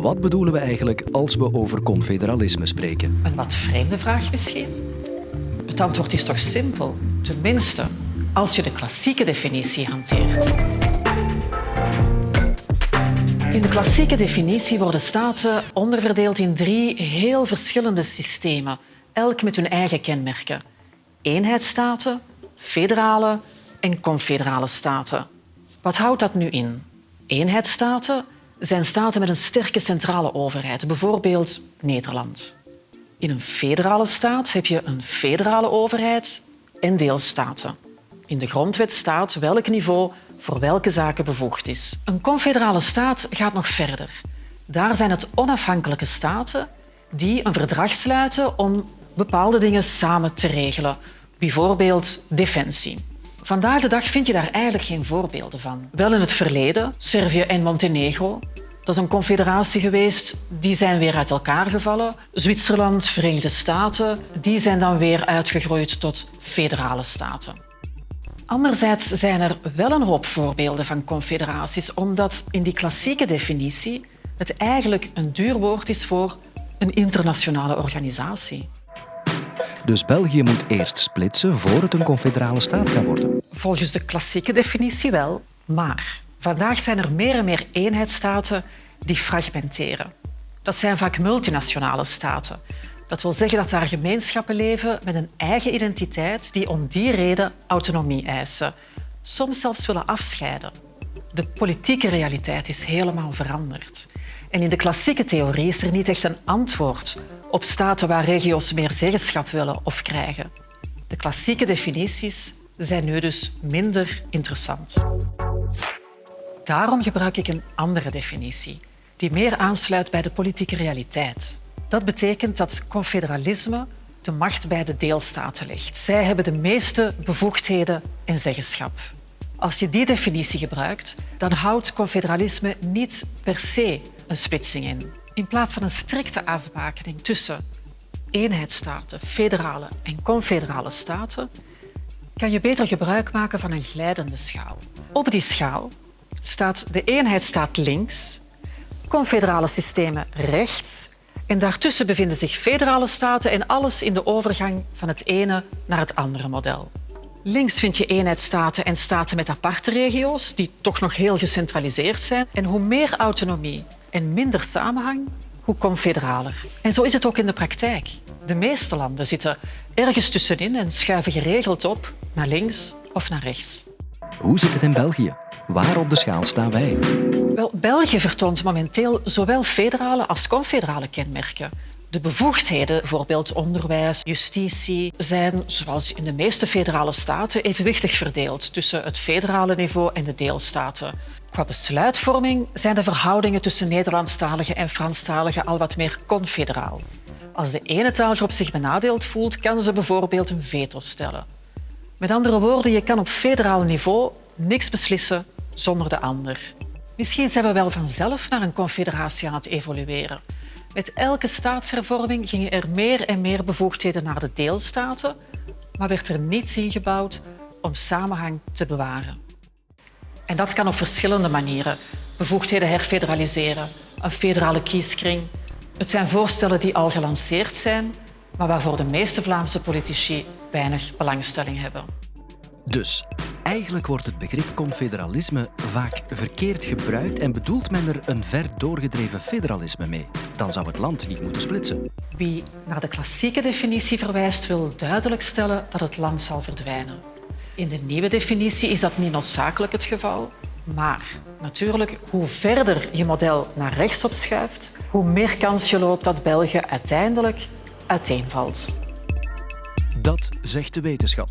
Wat bedoelen we eigenlijk als we over confederalisme spreken? Een wat vreemde vraag misschien? Het antwoord is toch simpel. Tenminste, als je de klassieke definitie hanteert. In de klassieke definitie worden staten onderverdeeld in drie heel verschillende systemen, elk met hun eigen kenmerken. Eenheidsstaten, federale en confederale staten. Wat houdt dat nu in? Eenheidsstaten zijn staten met een sterke centrale overheid, bijvoorbeeld Nederland. In een federale staat heb je een federale overheid en deelstaten. In de grondwet staat welk niveau voor welke zaken bevoegd is. Een confederale staat gaat nog verder. Daar zijn het onafhankelijke staten die een verdrag sluiten om bepaalde dingen samen te regelen, bijvoorbeeld defensie. Vandaag de dag vind je daar eigenlijk geen voorbeelden van. Wel in het verleden, Servië en Montenegro. Dat is een confederatie geweest, die zijn weer uit elkaar gevallen. Zwitserland, Verenigde Staten, die zijn dan weer uitgegroeid tot federale staten. Anderzijds zijn er wel een hoop voorbeelden van confederaties, omdat in die klassieke definitie het eigenlijk een duur woord is voor een internationale organisatie. Dus België moet eerst splitsen voor het een confederale staat kan worden. Volgens de klassieke definitie wel, maar vandaag zijn er meer en meer eenheidsstaten die fragmenteren. Dat zijn vaak multinationale staten. Dat wil zeggen dat daar gemeenschappen leven met een eigen identiteit die om die reden autonomie eisen. Soms zelfs willen afscheiden. De politieke realiteit is helemaal veranderd. En in de klassieke theorie is er niet echt een antwoord op staten waar regio's meer zeggenschap willen of krijgen. De klassieke definities zijn nu dus minder interessant. Daarom gebruik ik een andere definitie, die meer aansluit bij de politieke realiteit. Dat betekent dat confederalisme de macht bij de deelstaten legt. Zij hebben de meeste bevoegdheden en zeggenschap. Als je die definitie gebruikt, dan houdt confederalisme niet per se een splitsing in. In plaats van een strikte afbakening tussen eenheidsstaten, federale en confederale staten, kan je beter gebruik maken van een glijdende schaal. Op die schaal staat de eenheidsstaat links, confederale systemen rechts en daartussen bevinden zich federale staten en alles in de overgang van het ene naar het andere model. Links vind je eenheidsstaten en staten met aparte regio's, die toch nog heel gecentraliseerd zijn. En hoe meer autonomie en minder samenhang, hoe confederaler. En zo is het ook in de praktijk. De meeste landen zitten ergens tussenin en schuiven geregeld op naar links of naar rechts. Hoe zit het in België? Waar op de schaal staan wij? Wel, België vertoont momenteel zowel federale als confederale kenmerken. De bevoegdheden, bijvoorbeeld onderwijs, justitie, zijn, zoals in de meeste federale staten, evenwichtig verdeeld tussen het federale niveau en de deelstaten. Qua besluitvorming zijn de verhoudingen tussen Nederlandstaligen en Franstaligen al wat meer confederaal. Als de ene taalgroep zich benadeeld voelt, kan ze bijvoorbeeld een veto stellen. Met andere woorden, je kan op federaal niveau niks beslissen zonder de ander. Misschien zijn we wel vanzelf naar een confederatie aan het evolueren. Met elke staatshervorming gingen er meer en meer bevoegdheden naar de deelstaten, maar werd er niets ingebouwd om samenhang te bewaren. En dat kan op verschillende manieren. Bevoegdheden herfederaliseren, een federale kieskring. Het zijn voorstellen die al gelanceerd zijn, maar waarvoor de meeste Vlaamse politici weinig belangstelling hebben. Dus eigenlijk wordt het begrip confederalisme vaak verkeerd gebruikt en bedoelt men er een ver doorgedreven federalisme mee. Dan zou het land niet moeten splitsen. Wie naar de klassieke definitie verwijst, wil duidelijk stellen dat het land zal verdwijnen. In de nieuwe definitie is dat niet noodzakelijk het geval. Maar natuurlijk, hoe verder je model naar rechts opschuift, hoe meer kans je loopt dat België uiteindelijk uiteenvalt. Dat zegt de wetenschap.